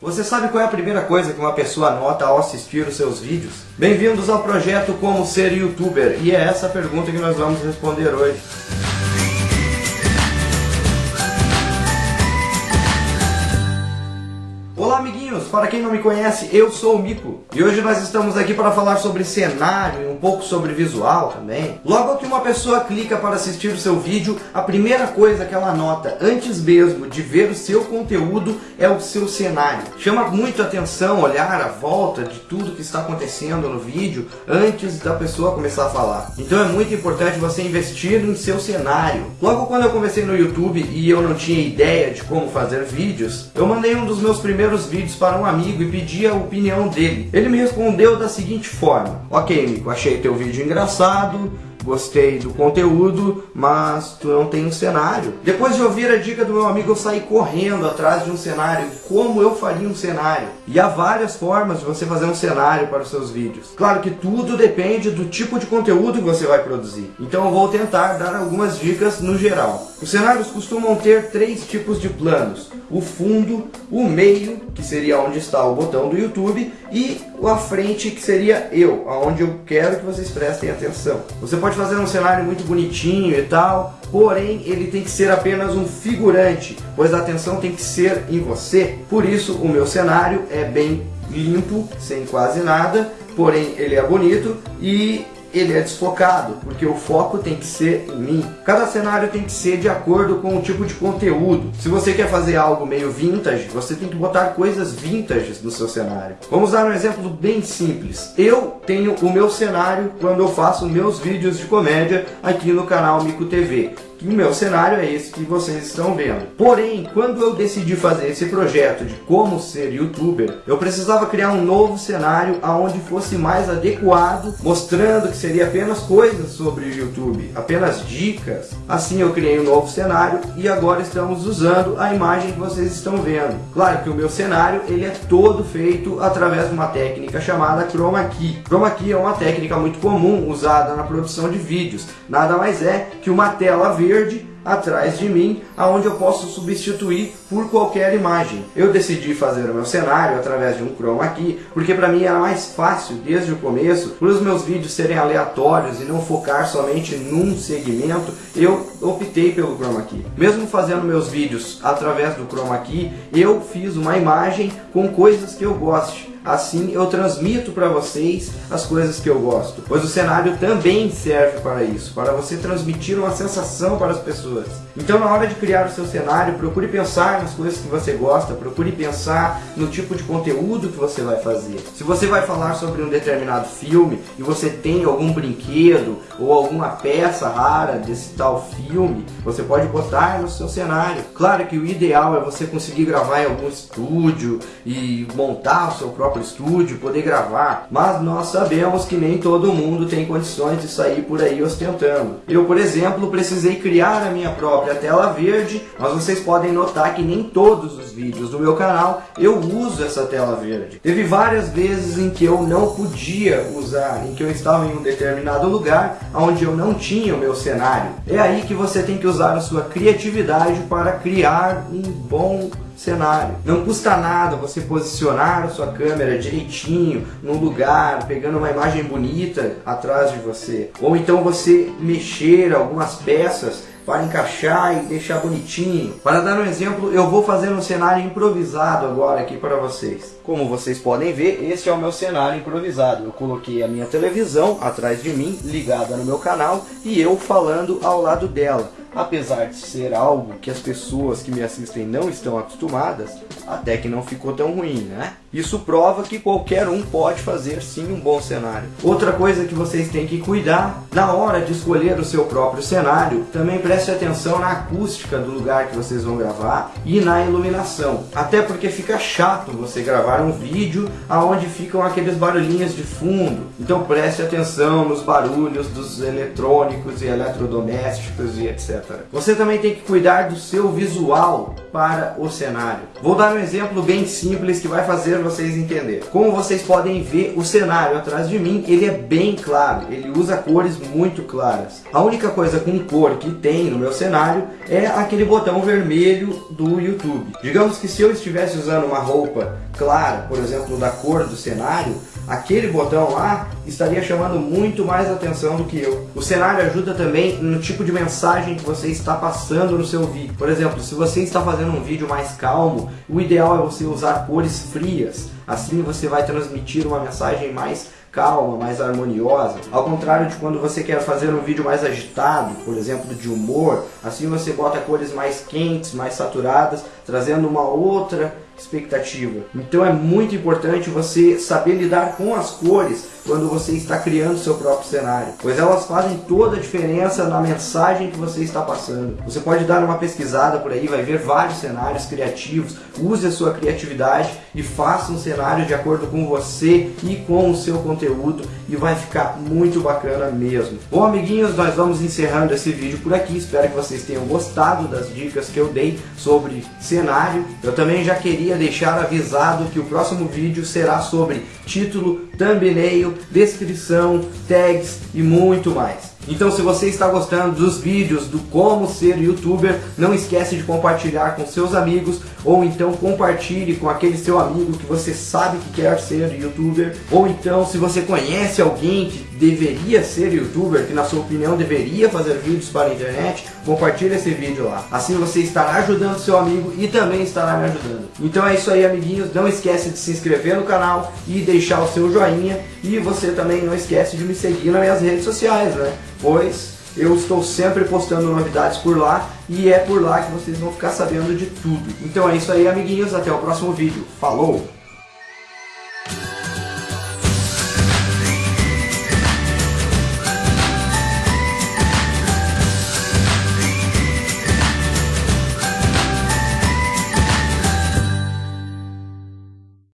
Você sabe qual é a primeira coisa que uma pessoa nota ao assistir os seus vídeos? Bem-vindos ao projeto Como Ser Youtuber e é essa pergunta que nós vamos responder hoje. Para quem não me conhece, eu sou o Mico e hoje nós estamos aqui para falar sobre cenário e um pouco sobre visual também. Logo que uma pessoa clica para assistir o seu vídeo, a primeira coisa que ela nota antes mesmo de ver o seu conteúdo é o seu cenário. Chama muito atenção olhar a volta de tudo que está acontecendo no vídeo antes da pessoa começar a falar. Então é muito importante você investir em seu cenário. Logo quando eu comecei no YouTube e eu não tinha ideia de como fazer vídeos, eu mandei um dos meus primeiros vídeos para um amigo e pedi a opinião dele. Ele me respondeu da seguinte forma: Ok, amigo, achei teu vídeo engraçado, gostei do conteúdo, mas tu não tem um cenário. Depois de ouvir a dica do meu amigo, eu saí correndo atrás de um cenário, como eu faria um cenário. E há várias formas de você fazer um cenário para os seus vídeos. Claro que tudo depende do tipo de conteúdo que você vai produzir. Então eu vou tentar dar algumas dicas no geral. Os cenários costumam ter três tipos de planos. O fundo, o meio, que seria onde está o botão do YouTube, e a frente, que seria eu, aonde eu quero que vocês prestem atenção. Você pode fazer um cenário muito bonitinho e tal, porém ele tem que ser apenas um figurante, pois a atenção tem que ser em você. Por isso o meu cenário é bem limpo, sem quase nada, porém ele é bonito e ele é desfocado, porque o foco tem que ser em mim. Cada cenário tem que ser de acordo com o tipo de conteúdo. Se você quer fazer algo meio vintage, você tem que botar coisas vintage no seu cenário. Vamos dar um exemplo bem simples. Eu tenho o meu cenário quando eu faço meus vídeos de comédia aqui no canal Mico TV o meu cenário é esse que vocês estão vendo. Porém, quando eu decidi fazer esse projeto de como ser youtuber, eu precisava criar um novo cenário aonde fosse mais adequado, mostrando que seria apenas coisas sobre o YouTube, apenas dicas. Assim eu criei um novo cenário e agora estamos usando a imagem que vocês estão vendo. Claro que o meu cenário ele é todo feito através de uma técnica chamada Chroma Key. Chroma Key é uma técnica muito comum usada na produção de vídeos. Nada mais é que uma tela verde verde atrás de mim, aonde eu posso substituir por qualquer imagem. Eu decidi fazer o meu cenário através de um chroma key, porque para mim era mais fácil desde o começo, para os meus vídeos serem aleatórios e não focar somente num segmento, eu optei pelo chroma key. Mesmo fazendo meus vídeos através do chroma key, eu fiz uma imagem com coisas que eu goste assim eu transmito para vocês as coisas que eu gosto. Pois o cenário também serve para isso, para você transmitir uma sensação para as pessoas. Então na hora de criar o seu cenário, procure pensar nas coisas que você gosta, procure pensar no tipo de conteúdo que você vai fazer. Se você vai falar sobre um determinado filme e você tem algum brinquedo ou alguma peça rara desse tal filme, você pode botar no seu cenário. Claro que o ideal é você conseguir gravar em algum estúdio e montar o seu próprio próprio estúdio, poder gravar, mas nós sabemos que nem todo mundo tem condições de sair por aí ostentando. Eu, por exemplo, precisei criar a minha própria tela verde, mas vocês podem notar que nem todos os vídeos do meu canal eu uso essa tela verde. Teve várias vezes em que eu não podia usar, em que eu estava em um determinado lugar onde eu não tinha o meu cenário. É aí que você tem que usar a sua criatividade para criar um bom cenário. Não custa nada você posicionar a sua câmera direitinho, num lugar, pegando uma imagem bonita atrás de você. Ou então você mexer algumas peças para encaixar e deixar bonitinho. Para dar um exemplo, eu vou fazer um cenário improvisado agora aqui para vocês. Como vocês podem ver, esse é o meu cenário improvisado. Eu coloquei a minha televisão atrás de mim, ligada no meu canal, e eu falando ao lado dela apesar de ser algo que as pessoas que me assistem não estão acostumadas, até que não ficou tão ruim, né? Isso prova que qualquer um pode fazer sim um bom cenário. Outra coisa que vocês têm que cuidar, na hora de escolher o seu próprio cenário, também preste atenção na acústica do lugar que vocês vão gravar e na iluminação. Até porque fica chato você gravar um vídeo aonde ficam aqueles barulhinhos de fundo. Então preste atenção nos barulhos dos eletrônicos e eletrodomésticos e etc. Você também tem que cuidar do seu visual para o cenário. Vou dar um exemplo bem simples que vai fazer vocês entender. Como vocês podem ver, o cenário atrás de mim, ele é bem claro, ele usa cores muito claras. A única coisa com cor que tem no meu cenário é aquele botão vermelho do YouTube. Digamos que se eu estivesse usando uma roupa clara, por exemplo, da cor do cenário, aquele botão lá estaria chamando muito mais atenção do que eu. O cenário ajuda também no tipo de mensagem que você está passando no seu vídeo. Por exemplo, se você está fazendo um vídeo mais calmo, o ideal é você usar cores frias. Assim você vai transmitir uma mensagem mais calma, mais harmoniosa. Ao contrário de quando você quer fazer um vídeo mais agitado, por exemplo, de humor, assim você bota cores mais quentes, mais saturadas, trazendo uma outra expectativa. Então é muito importante você saber lidar com as cores quando você está criando seu próprio cenário, pois elas fazem toda a diferença na mensagem que você está passando. Você pode dar uma pesquisada por aí, vai ver vários cenários criativos, use a sua criatividade e faça um cenário de acordo com você e com o seu conteúdo e vai ficar muito bacana mesmo. Bom amiguinhos, nós vamos encerrando esse vídeo por aqui, espero que vocês tenham gostado das dicas que eu dei sobre cenário. Eu também já queria deixar avisado que o próximo vídeo será sobre título, thumbnail, descrição, tags e muito mais. Então se você está gostando dos vídeos do como ser youtuber, não esquece de compartilhar com seus amigos ou então compartilhe com aquele seu amigo que você sabe que quer ser youtuber ou então se você conhece alguém que deveria ser youtuber, que na sua opinião deveria fazer vídeos para a internet, compartilhe esse vídeo lá. Assim você estará ajudando seu amigo e também estará me ajudando. Então é isso aí amiguinhos, não esquece de se inscrever no canal e deixar o seu joinha e você também não esquece de me seguir nas minhas redes sociais, né? pois eu estou sempre postando novidades por lá e é por lá que vocês vão ficar sabendo de tudo. Então é isso aí, amiguinhos. Até o próximo vídeo. Falou!